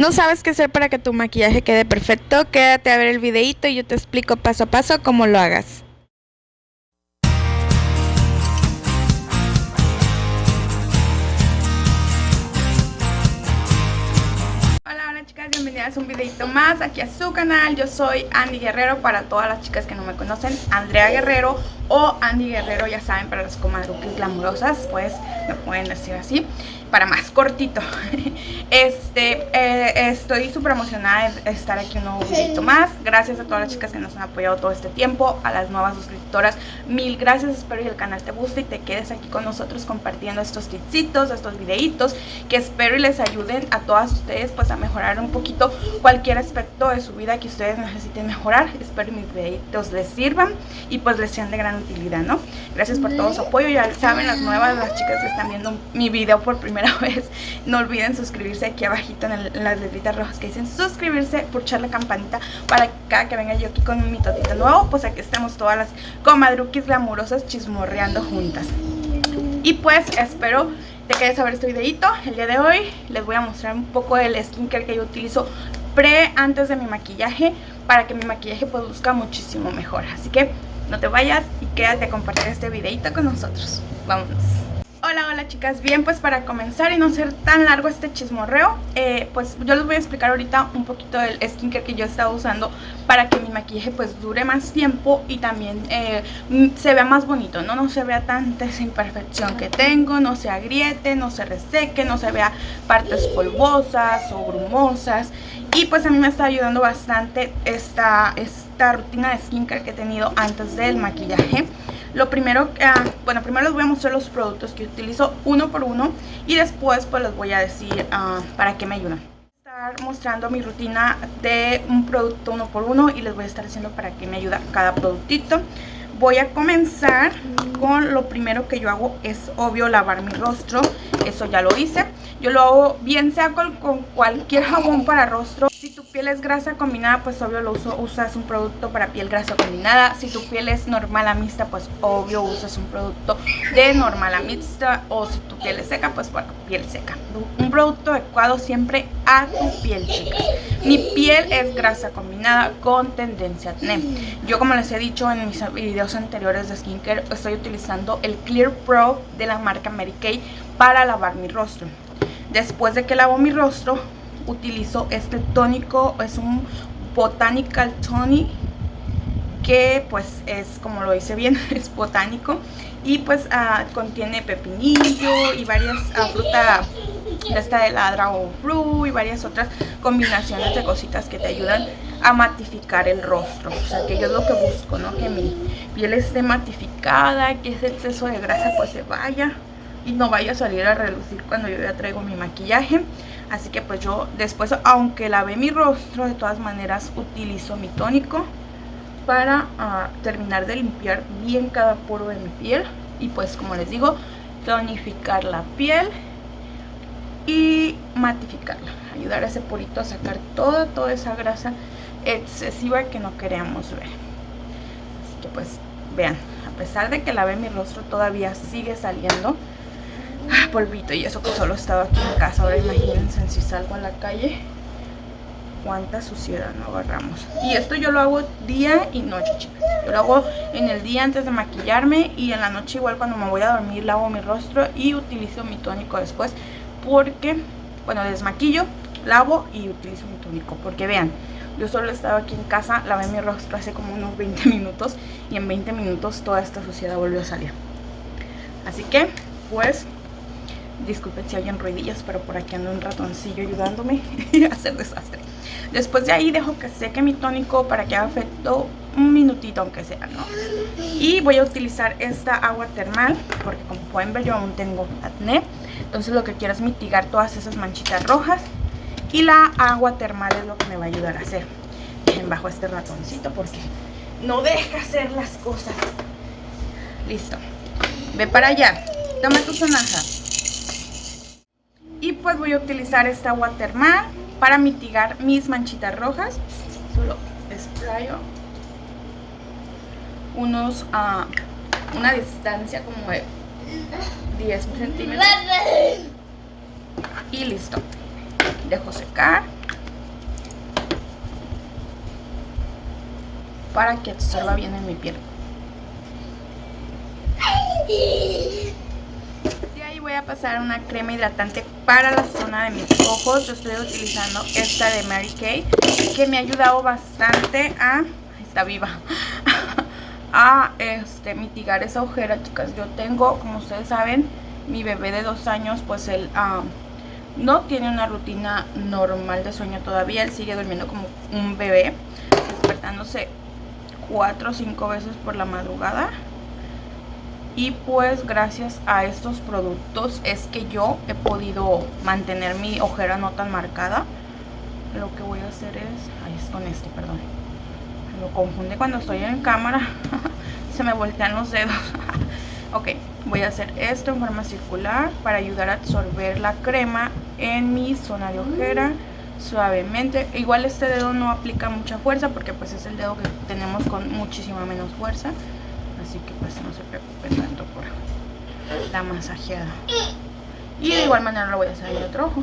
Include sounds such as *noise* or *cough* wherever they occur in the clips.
¿No sabes qué hacer para que tu maquillaje quede perfecto? Quédate a ver el videito y yo te explico paso a paso cómo lo hagas. bienvenidas a un videito más aquí a su canal Yo soy Andy Guerrero para todas las chicas que no me conocen Andrea Guerrero o Andy Guerrero, ya saben, para las comadruques glamurosas Pues me pueden decir así para más cortito. *laughs* Este, eh, estoy súper emocionada de estar aquí un nuevo videito más. Gracias a todas las chicas que nos han apoyado todo este tiempo A las nuevas suscriptoras, mil gracias. Espero que el canal te guste y te quedes aquí con nosotros compartiendo estos tipsitos, estos videitos Que espero y les ayuden a todas ustedes pues a mejorar un poquito cualquier aspecto de su vida que ustedes necesiten mejorar. Espero que mis videitos les sirvan y pues les sean de gran utilidad, ¿no? Gracias por todo su apoyo, ya saben las nuevas, las chicas que están viendo mi video por primera *laughs* vez no olviden suscribirse aquí abajito en, las letritas rojas que dicen suscribirse, pulsar la campanita para que cada que venga yo aquí con mi totito nuevo, pues aquí estemos todas las comadruquis glamurosas chismorreando juntas. Y pues espero te quedes a ver este videito. El día de hoy les voy a mostrar un poco del skincare que yo utilizo pre antes de mi maquillaje para que mi maquillaje pues luzca muchísimo mejor. Así que no te vayas y quédate a compartir este videito con nosotros. Vámonos. Hola, hola chicas, bien pues para comenzar y no ser tan largo este chismorreo eh, Pues yo les voy a explicar ahorita un poquito del skincare que yo he estado usando Para que mi maquillaje pues dure más tiempo y también eh, se vea más bonito ¿no? No se vea tanta esa imperfección que tengo, no se agriete, no se reseque, no se vea partes polvosas o grumosas Y pues a mí me está ayudando bastante esta, esta rutina de skincare que he tenido antes del maquillaje lo primero, ah, bueno, primero les voy a mostrar los productos que utilizo uno por uno y después pues les voy a decir ah, para qué me ayudan. Estar mostrando mi rutina de un producto uno por uno y les voy a estar diciendo para qué me ayuda cada productito. Voy a comenzar con lo primero que yo hago es obvio lavar mi rostro, eso ya lo hice. Yo lo hago bien sea con, cualquier jabón para rostro. Si piel es grasa combinada, pues obvio lo uso, usas un producto para piel grasa combinada. Si tu piel es normal a mixta, pues obvio usas un producto de normal a mixta. O si tu piel es seca, pues para piel seca. Un producto adecuado siempre a tu piel, chicas. Mi piel es grasa combinada con tendencia acné. Yo como les he dicho en mis videos anteriores de skincare, estoy utilizando el Clear Pro de la marca Mary Kay para lavar mi rostro. Después de que lavo mi rostro, utilizo este tónico, es un Botanical Tonic que pues es, como lo hice bien, *laughs* es botánico. Y pues ah, contiene pepinillo y varias uh, fruta esta de la Dragon Fruit y varias otras combinaciones de cositas que te ayudan a matificar el rostro, o sea que yo es lo que busco, ¿no? Que mi piel esté matificada, que ese exceso de grasa pues se vaya y no vaya a salir a relucir cuando yo ya traigo mi maquillaje. Así que pues yo después aunque lave mi rostro de todas maneras utilizo mi tónico para ah, terminar de limpiar bien cada poro de mi piel y pues como les digo tonificar la piel y matificarla ayudar a ese porito a sacar toda toda esa grasa excesiva que no queremos ver. Así que pues vean a pesar de que lavé mi rostro todavía sigue saliendo Ah, polvito y eso que solo estaba aquí en casa. Ahora imagínense si salgo a la calle cuánta suciedad no agarramos. Y esto yo lo hago día y noche, chicas. Yo lo hago en el día antes de maquillarme y en la noche igual cuando me voy a dormir lavo mi rostro y utilizo mi tónico después porque, bueno, desmaquillo, lavo y utilizo mi tónico. Porque vean, yo solo estaba aquí en casa, lavé mi rostro hace como unos 20 minutos y en 20 minutos toda esta suciedad volvió a salir. Así que, pues, Disculpen si oyen ruidillas, pero por aquí anda un ratoncillo ayudándome *laughs* a hacer desastre. Después de ahí dejo que seque mi tónico para que haga efecto un minutito aunque sea, ¿no? Y voy a utilizar esta agua termal porque como pueden ver yo aún tengo acné. Entonces lo que quiero es mitigar todas esas manchitas rojas y la agua termal es lo que me va a ayudar a hacer. Dejen bajo este ratoncito porque no deja hacer las cosas. Listo. Ve para allá. Toma tu sonaja pues voy a utilizar esta agua para mitigar mis manchitas rojas. Solo esplayo unos a una distancia como de 10 centímetros. Y listo. Dejo secar. Para que absorba bien en mi piel. A pasar una crema hidratante para la zona de mis ojos. Yo estoy utilizando esta de Mary Kay, que me ha ayudado bastante a... Está viva. *laughs* a este, mitigar esa ojera, chicas. Yo tengo, como ustedes saben, mi bebé de dos años, pues él ah, no tiene una rutina normal de sueño todavía. Él sigue durmiendo como un bebé, despertándose cuatro o cinco veces por la madrugada. Y pues gracias a estos productos es que yo he podido mantener mi ojera no tan marcada. Lo que voy a hacer es... Ahí es con este, perdón. lo confunde cuando estoy en cámara. *laughs* Se me voltean los dedos. *laughs* ok, voy a hacer esto en forma circular para ayudar a absorber la crema en mi zona de ojera suavemente. Igual este dedo no aplica mucha fuerza porque pues es el dedo que tenemos con muchísima menos fuerza así que pues no se preocupen tanto por la masajeada. Y de igual manera lo voy a hacer en otro ojo.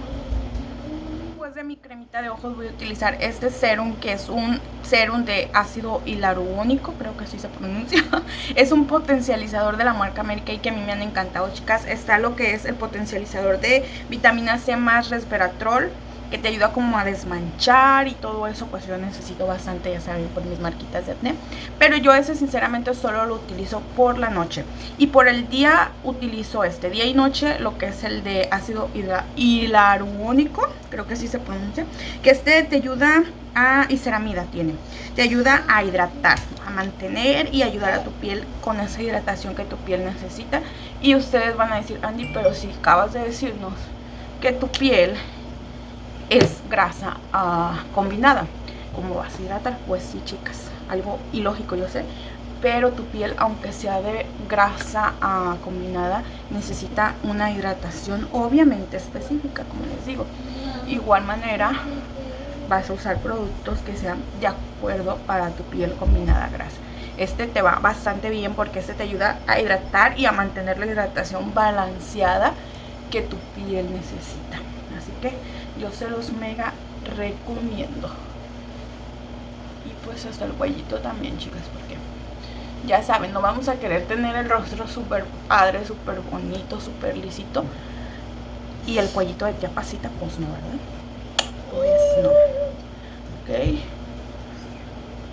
Después de mi cremita de ojos voy a utilizar este serum que es un serum de ácido hialurónico creo que así se pronuncia. *laughs* Es un potencializador de la marca Mary Kay que a mí me han encantado chicas. Está lo que es el potencializador de vitamina C más resveratrol que te ayuda como a desmanchar y todo eso, pues yo necesito bastante, ya saben, por mis marquitas de acné. Pero yo ese sinceramente solo lo utilizo por la noche. Y por el día utilizo este, día y noche, lo que es el de ácido hialurónico, creo que así se pronuncia, que este te ayuda a, y ceramida tiene, te ayuda a hidratar, a mantener y ayudar a tu piel con esa hidratación que tu piel necesita. Y ustedes van a decir, Andy, pero si acabas de decirnos que tu piel es grasa ah, combinada. ¿Cómo vas a hidratar? Pues sí, chicas, algo ilógico yo sé, pero tu piel, aunque sea de grasa ah, combinada, necesita una hidratación obviamente específica, como les digo. Igual manera, vas a usar productos que sean de acuerdo para tu piel combinada grasa. Este te va bastante bien porque este te ayuda a hidratar y a mantener la hidratación balanceada que tu piel necesita. Así que yo se los mega recomiendo. Y pues hasta el cuellito también chicas porque ya saben no vamos a querer tener el rostro súper padre súper bonito súper lisito. Y el cuellito de pasita pues no verdad pues no. Ok.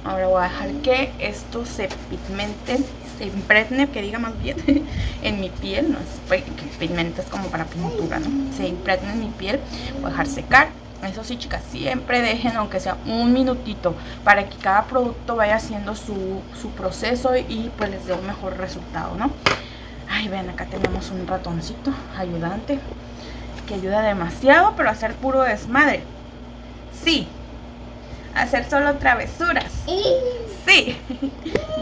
Ahora voy a dejar que esto se pigmente se impregne, que diga más bien, *laughs* en mi piel, no es pigmento, es como para pintura, ¿no? Se impregne en mi piel, voy a dejar secar. Eso sí, chicas, siempre dejen, aunque sea un minutito, para que cada producto vaya haciendo su, su proceso y pues les dé un mejor resultado, ¿no? Ay, ven, acá tenemos un ratoncito ayudante que ayuda demasiado, pero hacer puro desmadre. Sí, hacer solo travesuras. Sí,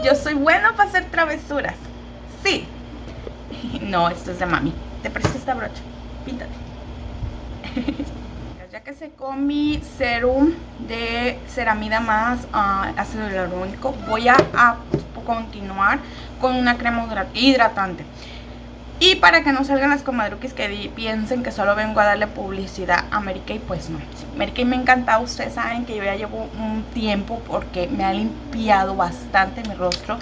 yo soy bueno para hacer travesuras. Sí. No, esto es de mami. Te presto esta brocha. Píntate. Ya que secó mi serum de ceramida más uh, ácido hialurónico, voy a, a continuar con una crema hidratante. Y para que no salgan las comadruquis que piensen que solo vengo a darle publicidad a Mary Kay, pues no. Mary Kay me encanta, ustedes saben que yo ya llevo un tiempo porque me ha limpiado bastante mi rostro.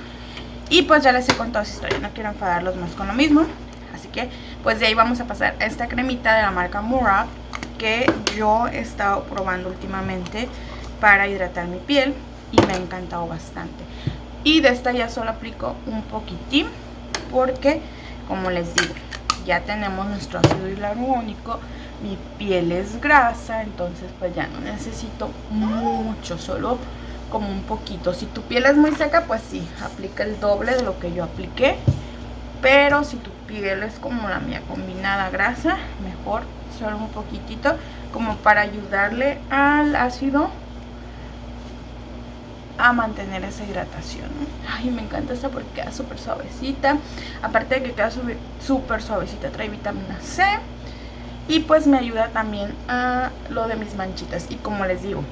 Y pues ya les he contado esa historia, no quiero enfadarlos más con lo mismo. Así que pues de ahí vamos a pasar a esta cremita de la marca Murad que yo he estado probando últimamente para hidratar mi piel y me ha encantado bastante. Y de esta ya solo aplico un poquitín porque como les digo, ya tenemos nuestro ácido hialurónico, mi piel es grasa, entonces pues ya no necesito mucho, solo como un poquito. Si tu piel es muy seca, pues sí, aplica el doble de lo que yo apliqué. Pero si tu piel es como la mía, combinada grasa, mejor solo un poquitito, como para ayudarle al ácido a mantener esa hidratación. Ay, me encanta esta porque queda súper suavecita. Aparte de que queda súper suavecita, trae vitamina C. Y pues me ayuda también a lo de mis manchitas. Y como les digo,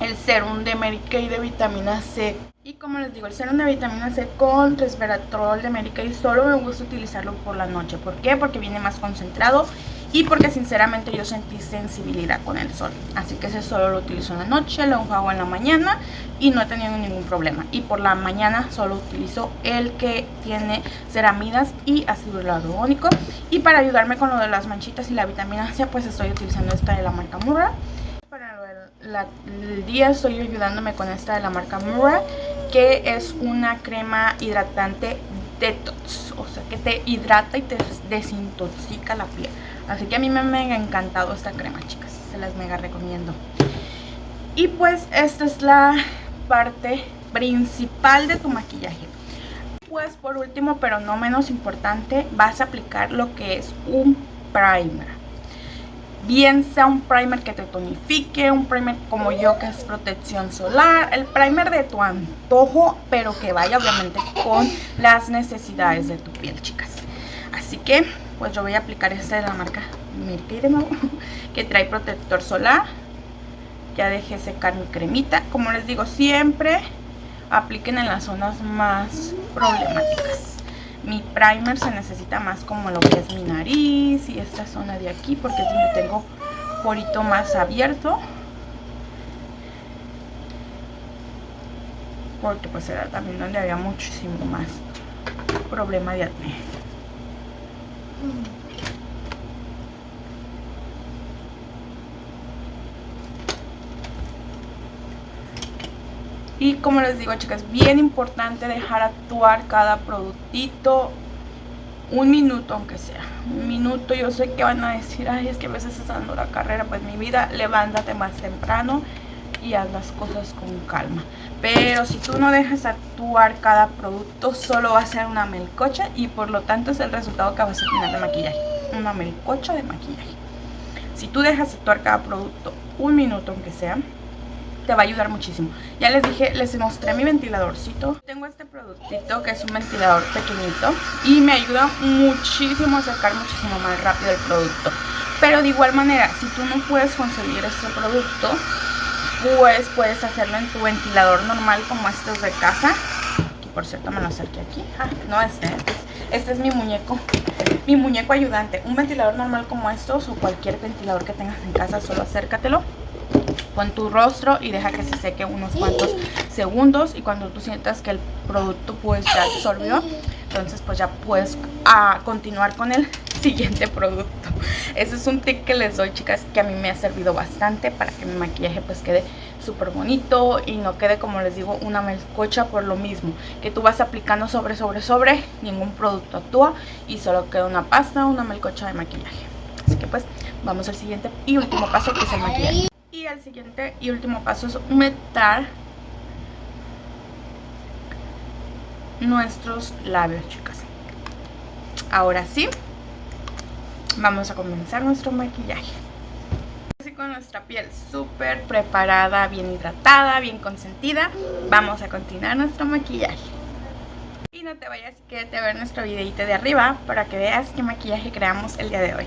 el serum de Mary Kay de vitamina C. Y como les digo, el serum de vitamina C con resveratrol de Mary Kay solo me gusta utilizarlo por la noche. ¿Por qué? Porque viene más concentrado y porque sinceramente yo sentí sensibilidad con el sol. Así que ese solo lo utilizo en la noche, lo hago en la mañana y no he tenido ningún problema. Y por la mañana solo utilizo el que tiene ceramidas y ácido hialurónico. Y para ayudarme con lo de las manchitas y la vitamina C, pues estoy utilizando esta de la marca Murra. Para el día estoy ayudándome con esta de la marca Murra, que es una crema hidratante detox, o sea que te hidrata y te desintoxica la piel. Así que a mí me ha encantado esta crema, chicas. Se las mega recomiendo. Y pues esta es la parte principal de tu maquillaje. Pues por último, pero no menos importante, vas a aplicar lo que es un primer. Bien sea un primer que te tonifique, un primer como yo que es protección solar, el primer de tu antojo, pero que vaya obviamente con las necesidades de tu piel, chicas. Así que pues yo voy a aplicar este de la marca nuevo *laughs* que trae protector solar. Ya dejé secar mi cremita. Como les digo siempre apliquen en las zonas más problemáticas mi primer se necesita más como lo que es mi nariz y esta zona de aquí porque es donde tengo porito más abierto. Porque pues era también donde había muchísimo más problema de acné y como les digo chicas, bien importante dejar actuar cada productito un minuto aunque sea, un minuto, yo sé que van a decir, ay es que a veces estás dando la carrera, pues mi vida, levántate más temprano y haz las cosas con calma. Pero si tú no dejas actuar cada producto, solo va a ser una melcocha y por lo tanto es el resultado que vas a tener de maquillaje. Una melcocha de maquillaje. Si tú dejas actuar cada producto un minuto aunque sea, te va a ayudar muchísimo. Ya les dije, les mostré mi ventiladorcito. Tengo este productito que es un ventilador pequeñito y me ayuda muchísimo a sacar muchísimo más rápido el producto. Pero de igual manera, si tú no puedes conseguir este producto, pues puedes hacerlo en tu ventilador normal como estos de casa. Por cierto me lo acerqué aquí. Ah, no este, este es, este es mi muñeco. Mi muñeco ayudante. Un ventilador normal como estos o cualquier ventilador que tengas en casa, solo acércatelo pon tu rostro y deja que se seque unos cuantos segundos y cuando tú sientas que el producto pues ya absorbió entonces pues ya puedes a ah, continuar con el *laughs* siguiente producto. Ese es un tip que les doy chicas que a mí me ha servido bastante para que mi maquillaje pues quede súper bonito y no quede como les digo una melcocha por lo mismo que tú vas aplicando sobre sobre sobre ningún producto actúa y solo queda una pasta una melcocha de maquillaje. Así que pues vamos al siguiente y último paso que es el maquillaje y el siguiente y último paso es humectar nuestros labios chicas. Ahora sí vamos a comenzar nuestro maquillaje. Así con nuestra piel súper preparada bien hidratada bien consentida vamos a continuar nuestro maquillaje. Y no te vayas quédate a ver nuestro videito de arriba para que veas qué maquillaje creamos el día de hoy